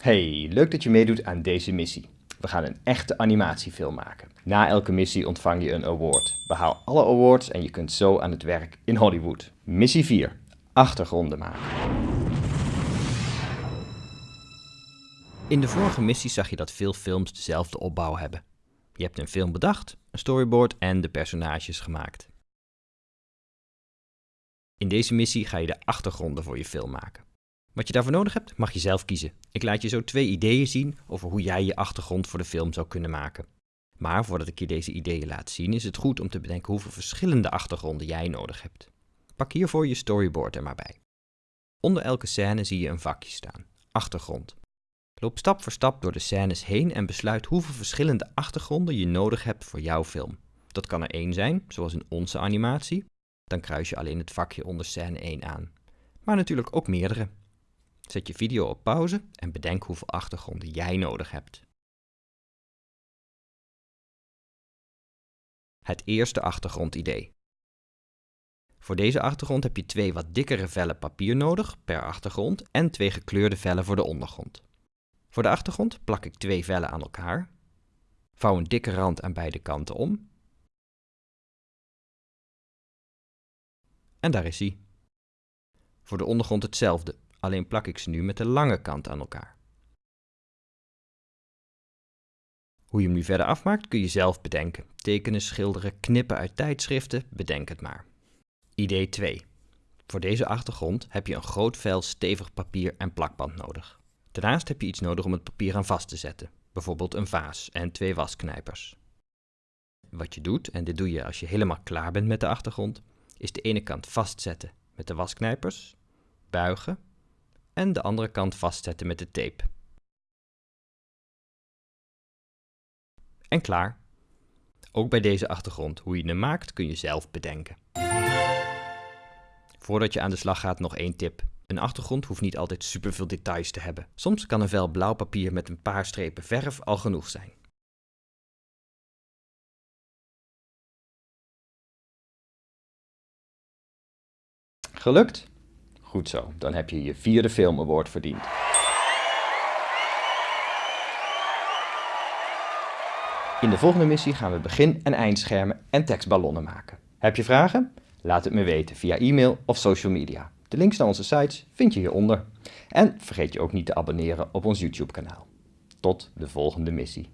Hey, leuk dat je meedoet aan deze missie. We gaan een echte animatiefilm maken. Na elke missie ontvang je een award. Behaal alle awards en je kunt zo aan het werk in Hollywood. Missie 4. Achtergronden maken. In de vorige missie zag je dat veel films dezelfde opbouw hebben. Je hebt een film bedacht, een storyboard en de personages gemaakt. In deze missie ga je de achtergronden voor je film maken. Wat je daarvoor nodig hebt, mag je zelf kiezen. Ik laat je zo twee ideeën zien over hoe jij je achtergrond voor de film zou kunnen maken. Maar voordat ik je deze ideeën laat zien, is het goed om te bedenken hoeveel verschillende achtergronden jij nodig hebt. Pak hiervoor je storyboard er maar bij. Onder elke scène zie je een vakje staan, achtergrond. Loop stap voor stap door de scènes heen en besluit hoeveel verschillende achtergronden je nodig hebt voor jouw film. Dat kan er één zijn, zoals in onze animatie. Dan kruis je alleen het vakje onder scène 1 aan. Maar natuurlijk ook meerdere. Zet je video op pauze en bedenk hoeveel achtergronden jij nodig hebt. Het eerste achtergrondidee. Voor deze achtergrond heb je twee wat dikkere vellen papier nodig per achtergrond en twee gekleurde vellen voor de ondergrond. Voor de achtergrond plak ik twee vellen aan elkaar, vouw een dikke rand aan beide kanten om en daar is hij. Voor de ondergrond hetzelfde, alleen plak ik ze nu met de lange kant aan elkaar. Hoe je hem nu verder afmaakt kun je zelf bedenken. Tekenen, schilderen, knippen uit tijdschriften, bedenk het maar. Idee 2. Voor deze achtergrond heb je een groot vel stevig papier en plakband nodig. Daarnaast heb je iets nodig om het papier aan vast te zetten, bijvoorbeeld een vaas en twee wasknijpers. Wat je doet, en dit doe je als je helemaal klaar bent met de achtergrond, is de ene kant vastzetten met de wasknijpers, buigen en de andere kant vastzetten met de tape. En klaar. Ook bij deze achtergrond, hoe je hem maakt, kun je zelf bedenken. Voordat je aan de slag gaat nog één tip. Een achtergrond hoeft niet altijd superveel details te hebben. Soms kan een vel blauw papier met een paar strepen verf al genoeg zijn. Gelukt? Goed zo, dan heb je je vierde Film Award verdiend. In de volgende missie gaan we begin- en eindschermen en tekstballonnen maken. Heb je vragen? Laat het me weten via e-mail of social media. De links naar onze sites vind je hieronder. En vergeet je ook niet te abonneren op ons YouTube kanaal. Tot de volgende missie.